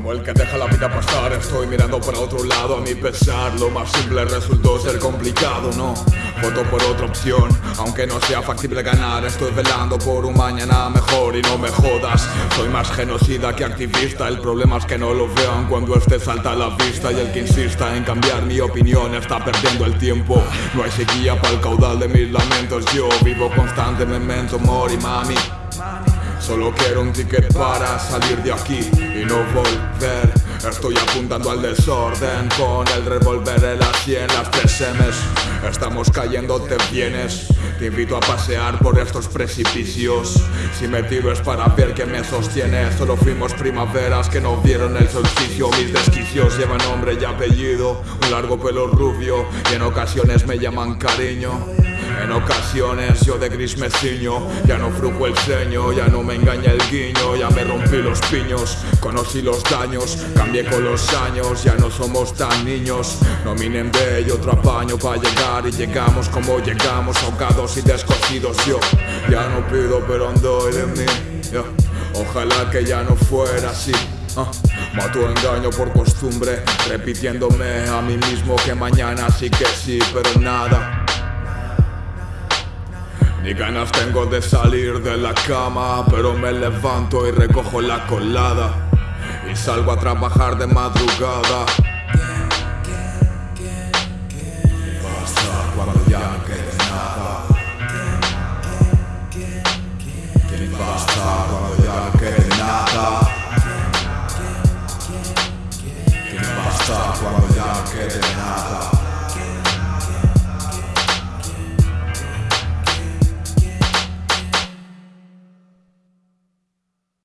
Como el que deja la vida pasar, estoy mirando para otro lado a mi pesar. Lo más simple resultó ser complicado, no Voto por otra opción, aunque no sea factible ganar. Estoy velando por un mañana mejor y no me jodas. Soy más genocida que activista, el problema es que no lo vean cuando este salta a la vista. Y el que insista en cambiar mi opinión está perdiendo el tiempo. No hay sequía para el caudal de mis lamentos. Yo vivo constante memento mori mami Solo quiero un ticket para salir de aquí y no volver. Estoy apuntando al desorden con el revólver en las 100, las 3 M's Estamos cayendo, te vienes Te invito a pasear por estos precipicios. Si me tiro es para ver que me sostiene. Solo fuimos primaveras que no vieron el solsticio. Mis desquicios llevan nombre y apellido. Un largo pelo rubio y en ocasiones me llaman cariño en ocasiones yo de gris me ciño Ya no frujo el ceño, ya no me engaña el guiño Ya me rompí los piños, conocí los daños Cambié con los años, ya no somos tan niños. No minen de ello otro apaño para llegar Y llegamos como llegamos, ahogados y descosidos. Yo ya no pido pero ando de mí Ojalá que ya no fuera así uh. Mato engaño por costumbre, repitiéndome a mí mismo que mañana sí que sí, pero nada ni ganas tengo de salir de la cama, pero me levanto y recojo la colada y salgo a trabajar de madrugada. Basta cuando ya no quede nada. Basta cuando ya no quede nada. Basta cuando ya no quede nada.